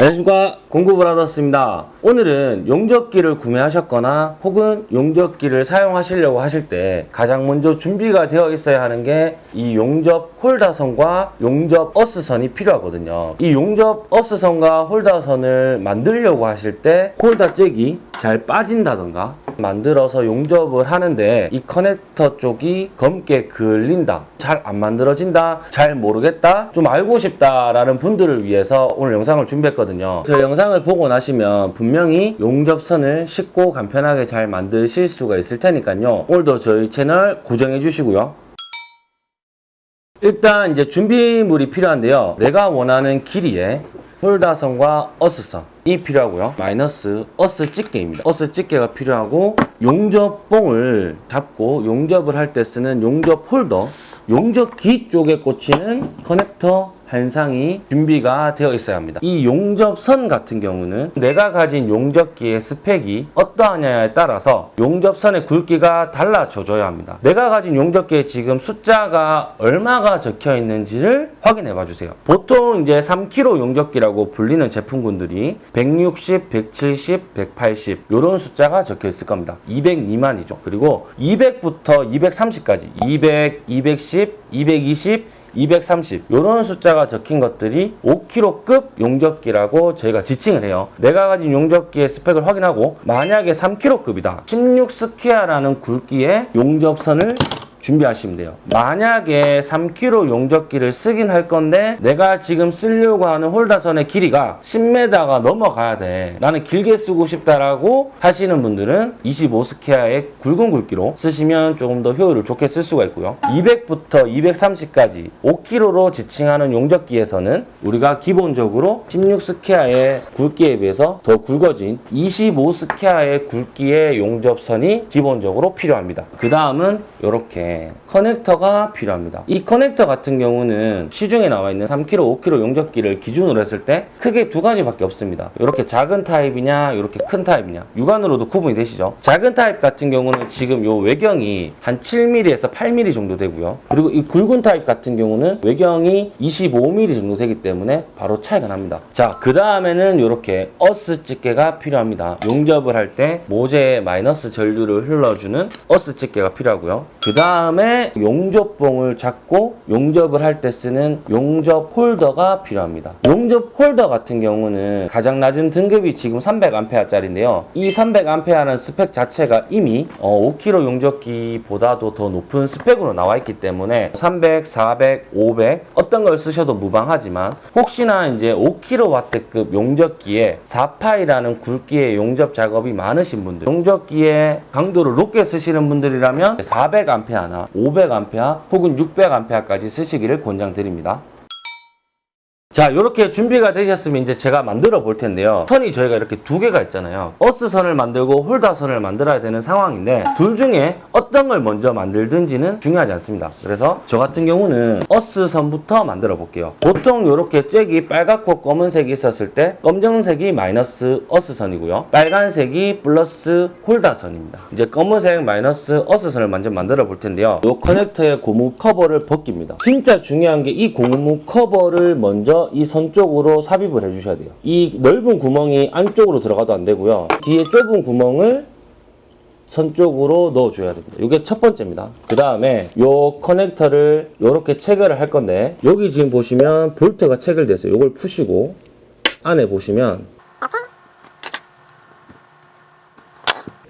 안녕하십니까. 공구브라더스입니다. 오늘은 용접기를 구매하셨거나 혹은 용접기를 사용하시려고 하실 때 가장 먼저 준비가 되어 있어야 하는 게 이 용접 홀다선과 용접 어스선이 필요하거든요. 이 용접 어스선과 홀다선을 만들려고 하실 때 홀다 잭이 잘 빠진다던가 만들어서 용접을 하는데 이 커넥터 쪽이 검게 그을린다. 잘 안 만들어진다. 잘 모르겠다. 좀 알고 싶다 라는 분들을 위해서 오늘 영상을 준비했거든요. 저 영상을 보고 나시면 분명히 용접선을 쉽고 간편하게 잘 만드실 수가 있을 테니까요. 오늘도 저희 채널 고정해 주시고요. 일단 이제 준비물이 필요한데요. 내가 원하는 길이의 홀더선과 어스선 이 필요하고요. 마이너스 어스 집게입니다. 어스 집게가 필요하고 용접봉을 잡고 용접을 할 때 쓰는 용접 홀더 용접기 쪽에 꽂히는 커넥터 한 쌍이 준비가 되어 있어야 합니다. 이 용접선 같은 경우는 내가 가진 용접기의 스펙이 어떠하냐에 따라서 용접선의 굵기가 달라져줘야 합니다. 내가 가진 용접기에 지금 숫자가 얼마가 적혀 있는지를 확인해 봐 주세요. 보통 이제 3kg 용접기라고 불리는 제품군들이 160, 170, 180 이런 숫자가 적혀 있을 겁니다. 200 미만이죠. 그리고 200부터 230까지 200, 210, 220 230 이런 숫자가 적힌 것들이 5kg급 용접기라고 저희가 지칭을 해요. 내가 가진 용접기의 스펙을 확인하고 만약에 3kg급이다. 16스퀘어라는 굵기의 용접선을 준비하시면 돼요. 만약에 3kg 용접기를 쓰긴 할 건데 내가 지금 쓰려고 하는 홀다선의 길이가 10m가 넘어가야 돼. 나는 길게 쓰고 싶다라고 하시는 분들은 25스퀘어의 굵은 굵기로 쓰시면 조금 더 효율을 좋게 쓸 수가 있고요. 200부터 230까지 5kg로 지칭하는 용접기에서는 우리가 기본적으로 16스퀘어의 굵기에 비해서 더 굵어진 25스퀘어의 굵기의 용접선이 기본적으로 필요합니다. 그 다음은 이렇게 커넥터가 필요합니다. 이 커넥터 같은 경우는 시중에 나와 있는 3kg, 5kg 용접기를 기준으로 했을 때 크게 두 가지밖에 없습니다. 이렇게 작은 타입이냐, 이렇게 큰 타입이냐. 육안으로도 구분이 되시죠? 작은 타입 같은 경우는 지금 요 외경이 한 7mm에서 8mm 정도 되고요. 그리고 이 굵은 타입 같은 경우는 외경이 25mm 정도 되기 때문에 바로 차이가 납니다. 자, 그 다음에는 이렇게 어스 집게가 필요합니다. 용접을 할 때 모재에 마이너스 전류를 흘러주는 어스 집게가 필요하고요. 그 다음 에 용접봉을 잡고 용접을 할 때 쓰는 용접 홀더가 필요합니다. 용접 홀더 같은 경우는 가장 낮은 등급이 지금 300A짜리인데요. 이 300A라는 스펙 자체가 이미 5kg 용접기보다도 더 높은 스펙으로 나와 있기 때문에 300, 400, 500 어떤 걸 쓰셔도 무방하지만 혹시나 이제 5kW급 용접기에 4파이라는 굵기의 용접 작업이 많으신 분들 용접기의 강도를 높게 쓰시는 분들이라면 400A나 500A 혹은 600A까지 쓰시기를 권장드립니다. 자 이렇게 준비가 되셨으면 이제 제가 만들어 볼 텐데요. 선이 저희가 이렇게 두 개가 있잖아요. 어스선을 만들고 홀다선을 만들어야 되는 상황인데 둘 중에 어떤 걸 먼저 만들든지는 중요하지 않습니다. 그래서 저 같은 경우는 어스선부터 만들어 볼게요. 보통 이렇게 잭이 빨갛고 검은색이 있었을 때 검정색이 마이너스 어스선이고요. 빨간색이 플러스 홀다선입니다. 이제 검은색 마이너스 어스선을 먼저 만들어 볼 텐데요. 이 커넥터의 고무 커버를 벗깁니다. 진짜 중요한 게 이 고무 커버를 먼저 이 선 쪽으로 삽입을 해주셔야 돼요. 이 넓은 구멍이 안쪽으로 들어가도 안 되고요. 뒤에 좁은 구멍을 선 쪽으로 넣어줘야 됩니다. 이게 첫 번째입니다. 그 다음에 이 커넥터를 이렇게 체결을 할 건데 여기 지금 보시면 볼트가 체결됐어요. 이걸 푸시고 안에 보시면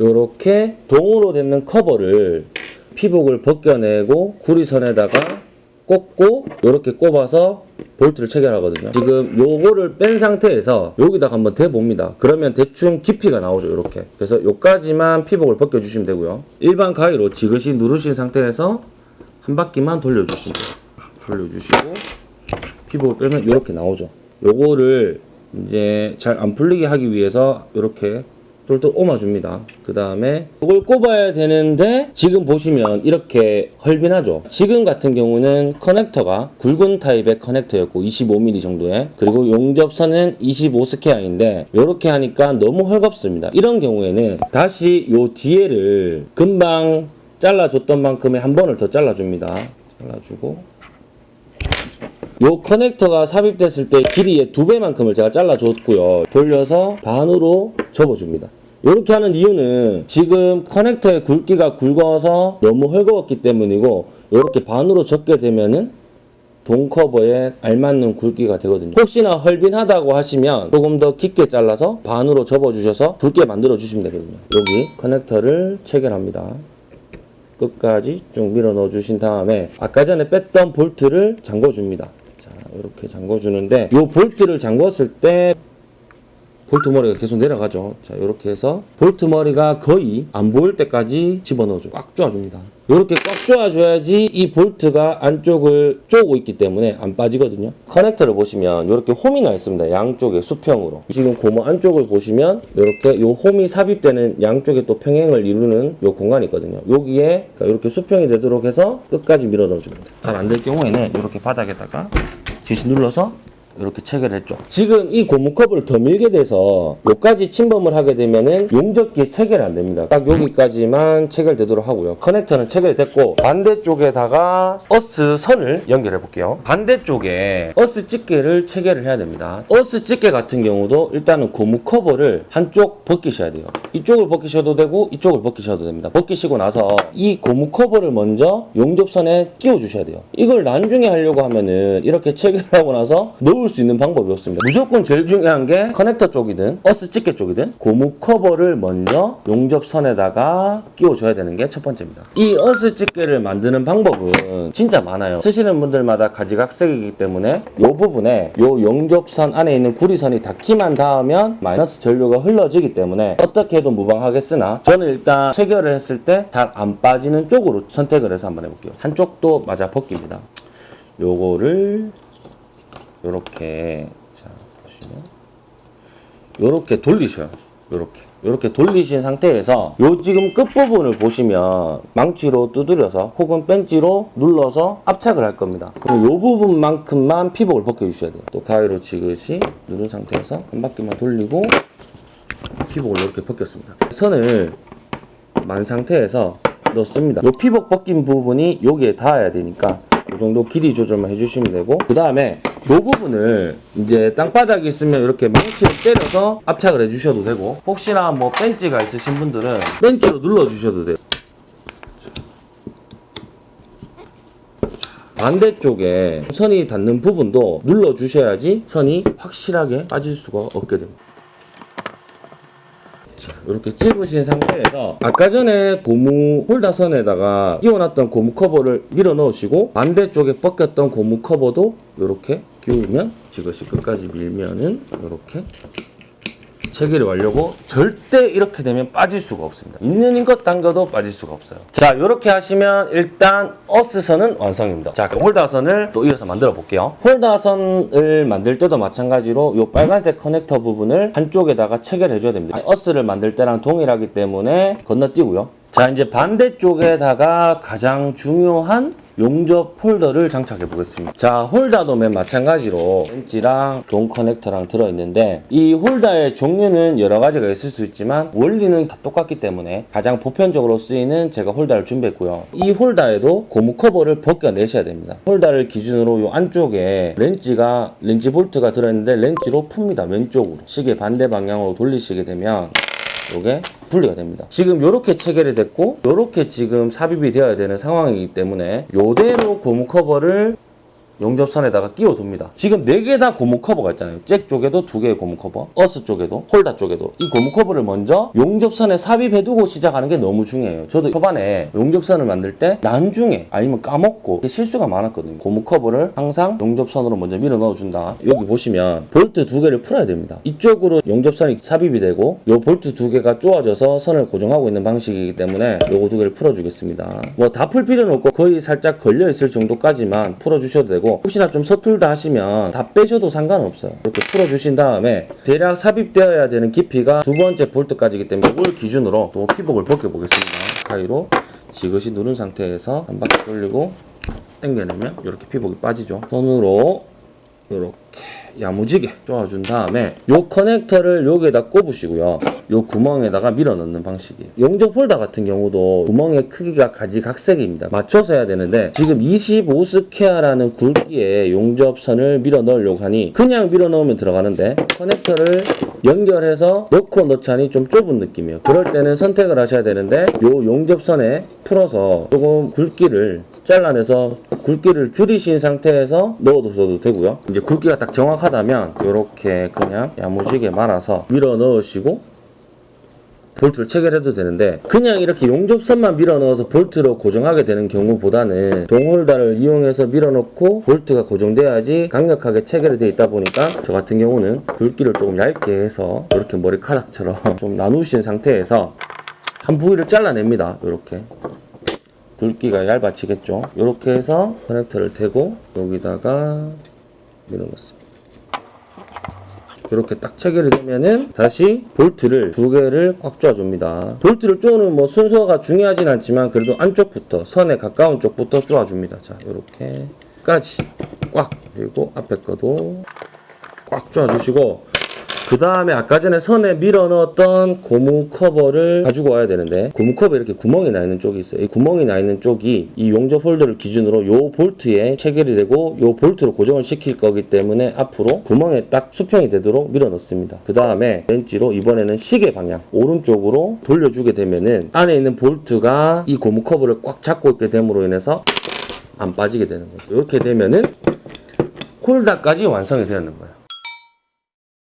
이렇게 동으로 되는 커버를 피복을 벗겨내고 구리선에다가 꽂고 이렇게 꼽아서 볼트를 체결하거든요. 지금 요거를 뺀 상태에서 여기다가 한번 대봅니다. 그러면 대충 깊이가 나오죠. 이렇게. 그래서 요까지만 피복을 벗겨주시면 되고요. 일반 가위로 지그시 누르신 상태에서 한 바퀴만 돌려주시면 돼요. 돌려주시고 피복을 빼면 이렇게 나오죠. 요거를 이제 잘 안 풀리게 하기 위해서 이렇게 똘똘 옮아줍니다. 그 다음에 이걸 꼽아야 되는데 지금 보시면 이렇게 헐빈하죠. 지금 같은 경우는 커넥터가 굵은 타입의 커넥터였고 25mm 정도의 그리고 용접선은 25스퀘어인데 이렇게 하니까 너무 헐겁습니다. 이런 경우에는 다시 요 뒤에를 금방 잘라줬던 만큼의 한 번을 더 잘라줍니다. 잘라주고 요 커넥터가 삽입됐을 때 길이의 두 배만큼을 제가 잘라줬고요. 돌려서 반으로 접어줍니다. 이렇게 하는 이유는 지금 커넥터의 굵기가 굵어서 너무 헐거웠기 때문이고 이렇게 반으로 접게 되면은 동 커버에 알맞는 굵기가 되거든요. 혹시나 헐빈하다고 하시면 조금 더 깊게 잘라서 반으로 접어주셔서 굵게 만들어 주시면 되거든요. 여기 커넥터를 체결합니다. 끝까지 쭉 밀어 넣어 주신 다음에 아까 전에 뺐던 볼트를 잠궈 줍니다. 자, 이렇게 잠궈 주는데 이 볼트를 잠궜을 때 볼트 머리가 계속 내려가죠. 자, 이렇게 해서 볼트 머리가 거의 안 보일 때까지 집어넣어줘. 꽉 조아줍니다. 이렇게 꽉 조아줘야지 이 볼트가 안쪽을 쪼고 있기 때문에 안 빠지거든요. 커넥터를 보시면 이렇게 홈이 나 있습니다. 양쪽에 수평으로. 지금 고무 안쪽을 보시면 이렇게 요 홈이 삽입되는 양쪽에 또 평행을 이루는 요 공간이 있거든요. 여기에 이렇게 수평이 되도록 해서 끝까지 밀어 넣어줍니다. 잘 안 될 경우에는 이렇게 바닥에다가 지그시 눌러서 이렇게 체결했죠. 지금 이 고무 커버를 더 밀게 돼서 여기까지 침범을 하게 되면은 용접기에 체결이 안 됩니다. 딱 여기까지만 체결되도록 하고요. 커넥터는 체결이 됐고 반대쪽에다가 어스 선을 연결해 볼게요. 반대쪽에 어스 집게를 체결을 해야 됩니다. 어스 집게 같은 경우도 일단은 고무 커버를 한쪽 벗기셔야 돼요. 이쪽을 벗기셔도 되고 이쪽을 벗기셔도 됩니다. 벗기시고 나서 이 고무 커버를 먼저 용접선에 끼워 주셔야 돼요. 이걸 나중에 하려고 하면은 이렇게 체결하고 나서 넣을 수 있는 방법이 없습니다. 무조건 제일 중요한 게 커넥터 쪽이든 어스 집게 쪽이든 고무 커버를 먼저 용접선에다가 끼워줘야 되는 게 첫 번째입니다. 이 어스 집게를 만드는 방법은 진짜 많아요. 쓰시는 분들마다 가지각색이기 때문에 이 부분에 이 용접선 안에 있는 구리선이 닿기만 닿으면 마이너스 전류가 흘러지기 때문에 어떻게 해도 무방하겠으나 저는 일단 체결을 했을 때 잘 안 빠지는 쪽으로 선택을 해서 한번 해볼게요. 한쪽도 맞아 벗깁니다. 요거를 요렇게 자 보시면. 요렇게 돌리셔요. 요렇게. 요렇게 돌리신 상태에서 요 지금 끝부분을 보시면 망치로 두드려서 혹은 벤치로 눌러서 압착을 할 겁니다. 그럼 요 부분만큼만 피복을 벗겨 주셔야 돼요. 또 가위로 지그시 누른 상태에서 한 바퀴만 돌리고 피복을 이렇게 벗겼습니다. 선을 만 상태에서 넣습니다. 요 피복 벗긴 부분이 여기에 닿아야 되니까 이 정도 길이 조절만 해주시면 되고 그 다음에 이 부분을 이제 땅바닥이 있으면 이렇게 망치를 때려서 압착을 해주셔도 되고 혹시나 뭐 벤치가 있으신 분들은 벤치로 눌러주셔도 돼요. 반대쪽에 선이 닿는 부분도 눌러주셔야지 선이 확실하게 빠질 수가 없게 됩니다 자, 이렇게 찝으신 상태에서 아까 전에 고무 홀다선에다가 끼워놨던 고무 커버를 밀어 넣으시고 반대쪽에 벗겼던 고무 커버도 이렇게 끼우면 지그시 끝까지 밀면은 이렇게 체결이 완료고 절대 이렇게 되면 빠질 수가 없습니다. 있는 힘껏 당겨도 빠질 수가 없어요. 자 이렇게 하시면 일단 어스선은 완성입니다. 자 홀다선을 또 이어서 만들어 볼게요. 홀다선을 만들 때도 마찬가지로 이 빨간색 커넥터 부분을 한쪽에다가 체결해 줘야 됩니다. 어스를 만들 때랑 동일하기 때문에 건너뛰고요. 자 이제 반대쪽에다가 가장 중요한 용접 홀더를 장착해 보겠습니다. 자, 홀더도 맨 마찬가지로 렌치랑 동 커넥터랑 들어있는데 이 홀더의 종류는 여러 가지가 있을 수 있지만 원리는 다 똑같기 때문에 가장 보편적으로 쓰이는 제가 홀더를 준비했고요. 이 홀더에도 고무 커버를 벗겨내셔야 됩니다. 홀더를 기준으로 이 안쪽에 렌치가 렌치 볼트가 들어있는데 렌치로 풉니다. 왼쪽으로 시계 반대 방향으로 돌리시게 되면 요게 분리가 됩니다. 지금 요렇게 체결이 됐고 요렇게 지금 삽입이 되어야 되는 상황이기 때문에 요대로 고무 커버를 용접선에다가 끼워둡니다. 지금 4개 다 고무 커버가 있잖아요. 잭 쪽에도 2개의 고무 커버, 어스 쪽에도, 홀다 쪽에도 이 고무 커버를 먼저 용접선에 삽입해두고 시작하는 게 너무 중요해요. 저도 초반에 용접선을 만들 때 나중에 아니면 까먹고 실수가 많았거든요. 고무 커버를 항상 용접선으로 먼저 밀어 넣어준다. 여기 보시면 볼트 두 개를 풀어야 됩니다. 이쪽으로 용접선이 삽입이 되고 요 볼트 두 개가 쪼아져서 선을 고정하고 있는 방식이기 때문에 요거 두 개를 풀어주겠습니다. 뭐 다 풀 필요는 없고 거의 살짝 걸려있을 정도까지만 풀어주셔도 되고 혹시나 좀 서툴다 하시면 다 빼셔도 상관없어요. 이렇게 풀어주신 다음에 대략 삽입되어야 되는 깊이가 두 번째 볼트까지이기 때문에 이걸 기준으로 또 피복을 벗겨보겠습니다. 가위로 지그시 누른 상태에서 한 바퀴 돌리고 당겨내면 이렇게 피복이 빠지죠. 손으로 이렇게 야무지게 쪼아준 다음에 요 커넥터를 여기에다 꼽으시고요. 요 구멍에다가 밀어 넣는 방식이에요. 용접 홀더 같은 경우도 구멍의 크기가 가지각색입니다. 맞춰서 해야 되는데 지금 25square라는 굵기의 용접선을 밀어 넣으려고 하니 그냥 밀어 넣으면 들어가는데 커넥터를 연결해서 넣고 넣자니 좀 좁은 느낌이에요. 그럴 때는 선택을 하셔야 되는데 요 용접선에 풀어서 조금 굵기를 잘라내서 굵기를 줄이신 상태에서 넣어두셔도 되고요. 이제 굵기가 딱 정확하다면 이렇게 그냥 야무지게 말아서 밀어 넣으시고 볼트를 체결해도 되는데 그냥 이렇게 용접선만 밀어 넣어서 볼트로 고정하게 되는 경우보다는 동홀다를 이용해서 밀어 넣고 볼트가 고정돼야지 강력하게 체결이 되어 있다 보니까 저 같은 경우는 굵기를 조금 얇게 해서 이렇게 머리카락처럼 좀 나누신 상태에서 한 부위를 잘라냅니다. 이렇게 굵기가 얇아지겠죠. 이렇게 해서 커넥터를 대고 여기다가 밀어 넣습니다. 이렇게 딱 체결이 되면은 다시 볼트를 두 개를 꽉 쪼아줍니다. 볼트를 쪼는 뭐 순서가 중요하진 않지만 그래도 안쪽부터 선에 가까운 쪽부터 쪼아줍니다. 자, 이렇게까지 꽉 그리고 앞에 거도 꽉 쪼아주시고 그 다음에 아까 전에 선에 밀어 넣었던 고무 커버를 가지고 와야 되는데 고무 커버 이렇게 구멍이 나 있는 쪽이 있어요. 이 구멍이 나 있는 쪽이 이 용접 홀더를 기준으로 요 볼트에 체결이 되고 요 볼트로 고정을 시킬 거기 때문에 앞으로 구멍에 딱 수평이 되도록 밀어 넣습니다. 그 다음에 펜치로 이번에는 시계 방향 오른쪽으로 돌려주게 되면은 안에 있는 볼트가 이 고무 커버를 꽉 잡고 있게 됨으로 인해서 안 빠지게 되는 거죠. 이렇게 되면은 홀더까지 완성이 되는 거예요.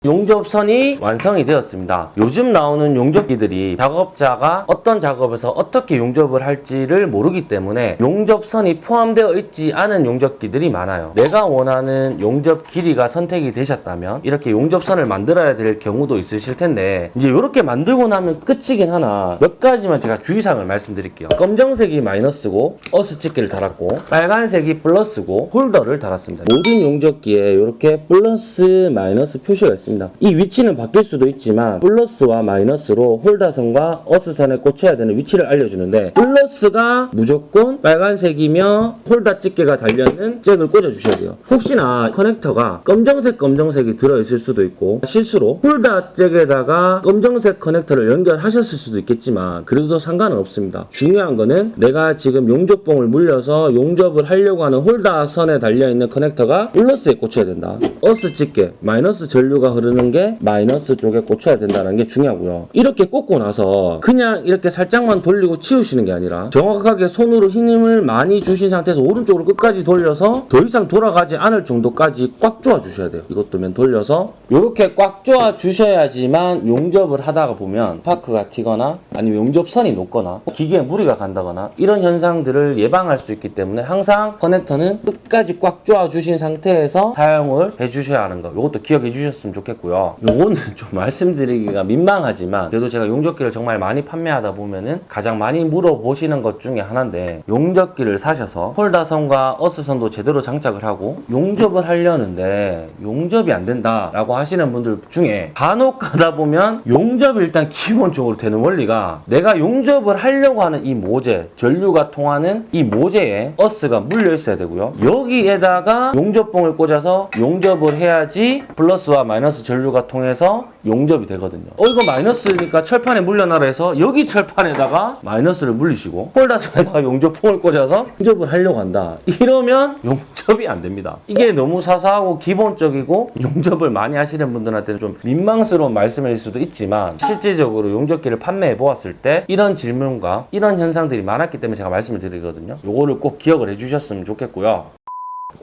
용접선이 완성이 되었습니다. 요즘 나오는 용접기들이 작업자가 어떤 작업에서 어떻게 용접을 할지를 모르기 때문에 용접선이 포함되어 있지 않은 용접기들이 많아요. 내가 원하는 용접 길이가 선택이 되셨다면 이렇게 용접선을 만들어야 될 경우도 있으실 텐데 이제 이렇게 만들고 나면 끝이긴 하나 몇 가지만 제가 주의사항을 말씀드릴게요. 검정색이 마이너스고 어스 집게를 달았고 빨간색이 플러스고 홀더를 달았습니다. 모든 용접기에 이렇게 플러스 마이너스 표시가 있습니다. 이 위치는 바뀔 수도 있지만 플러스와 마이너스로 홀더선과 어스선에 꽂혀야 되는 위치를 알려주는데 플러스가 무조건 빨간색이며 홀더 집게가 달려있는 잭을 꽂아주셔야 돼요. 혹시나 커넥터가 검정색 검정색이 들어있을 수도 있고 실수로 홀더 잭에다가 검정색 커넥터를 연결하셨을 수도 있겠지만 그래도 상관은 없습니다. 중요한 거는 내가 지금 용접봉을 물려서 용접을 하려고 하는 홀더 선에 달려있는 커넥터가 플러스에 꽂혀야 된다. 어스 집게 마이너스 전류가 흐르는 게 마이너스 쪽에 꽂혀야 된다는 게 중요하고요. 이렇게 꽂고 나서 그냥 이렇게 살짝만 돌리고 치우시는 게 아니라 정확하게 손으로 힘을 많이 주신 상태에서 오른쪽으로 끝까지 돌려서 더 이상 돌아가지 않을 정도까지 꽉 조아 주셔야 돼요. 이것도 면 돌려서 이렇게 꽉 조아 주셔야지만 용접을 하다가 보면 파크가 튀거나 아니면 용접선이 녹거나 기계에 무리가 간다거나 이런 현상들을 예방할 수 있기 때문에 항상 커넥터는 끝까지 꽉 조아 주신 상태에서 사용을 해 주셔야 하는 거 이것도 기억해 주셨으면 좋겠고 요. 요거는 좀 말씀드리기가 민망하지만 그래도 제가 용접기를 정말 많이 판매하다 보면은 가장 많이 물어보시는 것 중에 하나인데 용접기를 사셔서 홀더선과 어스선도 제대로 장착을 하고 용접을 하려는데 용접이 안 된다 라고 하시는 분들 중에 간혹 가다 보면 용접이 일단 기본적으로 되는 원리가 내가 용접을 하려고 하는 이 모재 전류가 통하는 이 모재에 어스가 물려 있어야 되고요 여기에다가 용접봉을 꽂아서 용접을 해야지 플러스와 마이너스 전류가 통해서 용접이 되거든요. 어 이거 마이너스니까 철판에 물려놔라 해서 여기 철판에다가 마이너스를 물리시고 홀더선에다가 용접봉을 꽂아서 용접을 하려고 한다. 이러면 용접이 안 됩니다. 이게 너무 사소하고 기본적이고 용접을 많이 하시는 분들한테는 좀 민망스러운 말씀일 수도 있지만 실질적으로 용접기를 판매해 보았을 때 이런 질문과 이런 현상들이 많았기 때문에 제가 말씀을 드리거든요. 요거를 꼭 기억을 해 주셨으면 좋겠고요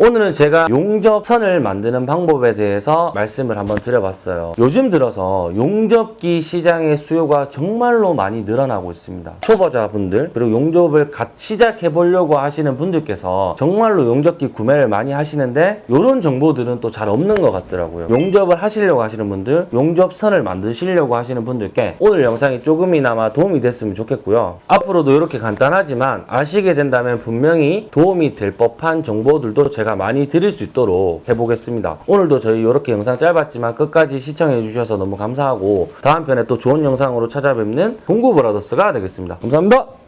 오늘은 제가 용접선을 만드는 방법에 대해서 말씀을 한번 드려봤어요. 요즘 들어서 용접기 시장의 수요가 정말로 많이 늘어나고 있습니다. 초보자분들 그리고 용접을 갓 시작해 보려고 하시는 분들께서 정말로 용접기 구매를 많이 하시는데 이런 정보들은 또 잘 없는 것 같더라고요. 용접을 하시려고 하시는 분들, 용접선을 만드시려고 하시는 분들께 오늘 영상이 조금이나마 도움이 됐으면 좋겠고요. 앞으로도 이렇게 간단하지만 아시게 된다면 분명히 도움이 될 법한 정보들도 제가 많이 드릴 수 있도록 해보겠습니다. 오늘도 저희 이렇게 영상 짧았지만 끝까지 시청해 주셔서 너무 감사하고 다음 편에 또 좋은 영상으로 찾아뵙는 동구브라더스가 되겠습니다. 감사합니다.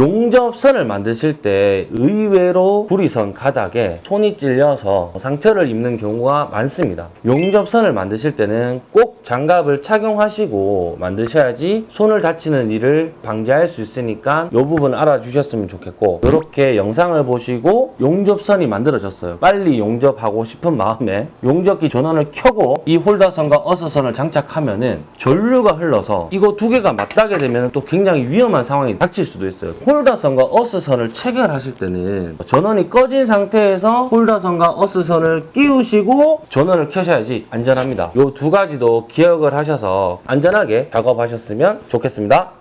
용접선을 만드실 때 의외로 구리선 가닥에 손이 찔려서 상처를 입는 경우가 많습니다. 용접선을 만드실 때는 꼭 장갑을 착용하시고 만드셔야지 손을 다치는 일을 방지할 수 있으니까 이 부분 알아주셨으면 좋겠고 이렇게 영상을 보시고 용접선이 만들어졌어요. 빨리 용접하고 싶은 마음에 용접기 전원을 켜고 이 홀더선과 어서선을 장착하면 은 전류가 흘러서 이거 두 개가 맞닿게 되면 또 굉장히 위험한 상황이 닥칠 수도 있어요. 홀더선과 어스선을 체결하실 때는 전원이 꺼진 상태에서 홀더선과 어스선을 끼우시고 전원을 켜셔야지 안전합니다. 이 두 가지도 기억을 하셔서 안전하게 작업하셨으면 좋겠습니다.